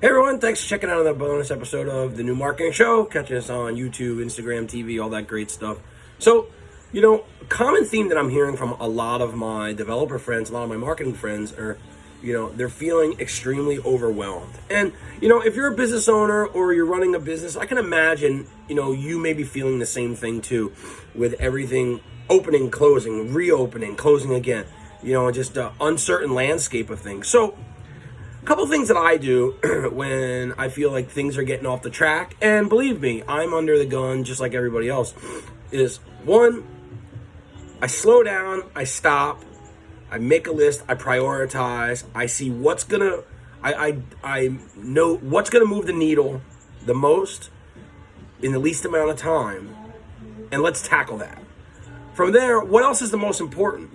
Hey everyone, thanks for checking out another bonus episode of the New Marketing Show. Catching us on YouTube, Instagram, TV, all that great stuff. So, you know, common theme that I'm hearing from a lot of my developer friends, a lot of my marketing friends are, you know, they're feeling extremely overwhelmed. And, you know, if you're a business owner or you're running a business, I can imagine, you know, you may be feeling the same thing too with everything opening, closing, reopening, closing again, you know, just uncertain landscape of things. So, couple things that I do when I feel like things are getting off the track, and believe me, I'm under the gun just like everybody else, is one, I slow down, I stop, I make a list, I prioritize, I see what's gonna, I, I, I know what's gonna move the needle the most in the least amount of time, and let's tackle that. From there, what else is the most important?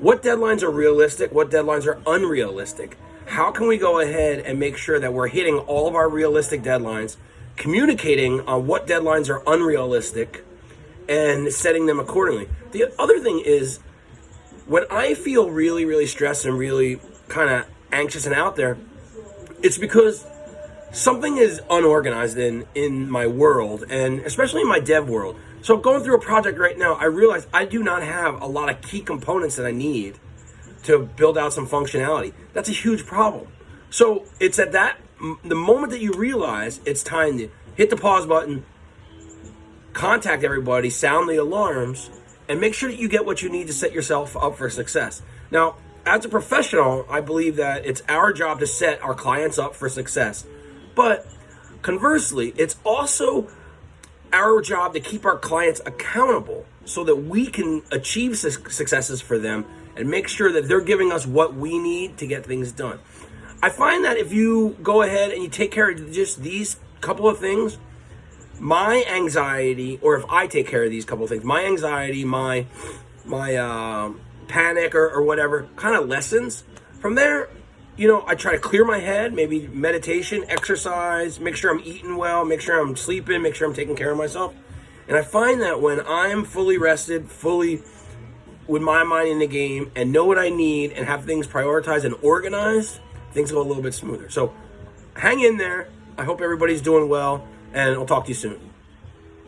What deadlines are realistic? What deadlines are unrealistic? How can we go ahead and make sure that we're hitting all of our realistic deadlines, communicating on what deadlines are unrealistic, and setting them accordingly. The other thing is, when I feel really, really stressed and really kind of anxious and out there, it's because something is unorganized in in my world and especially in my dev world. So going through a project right now, I realize I do not have a lot of key components that I need to build out some functionality. That's a huge problem. So it's at that the moment that you realize it's time to hit the pause button, contact everybody, sound the alarms, and make sure that you get what you need to set yourself up for success. Now, as a professional, I believe that it's our job to set our clients up for success. But conversely, it's also our job to keep our clients accountable so that we can achieve successes for them and make sure that they're giving us what we need to get things done. I find that if you go ahead and you take care of just these couple of things, my anxiety, or if I take care of these couple of things, my anxiety, my my uh, panic or, or whatever kind of lessens. From there, you know, I try to clear my head, maybe meditation, exercise, make sure I'm eating well, make sure I'm sleeping, make sure I'm taking care of myself. And I find that when I'm fully rested, fully with my mind in the game and know what I need and have things prioritized and organized, things go a little bit smoother. So hang in there. I hope everybody's doing well, and I'll talk to you soon.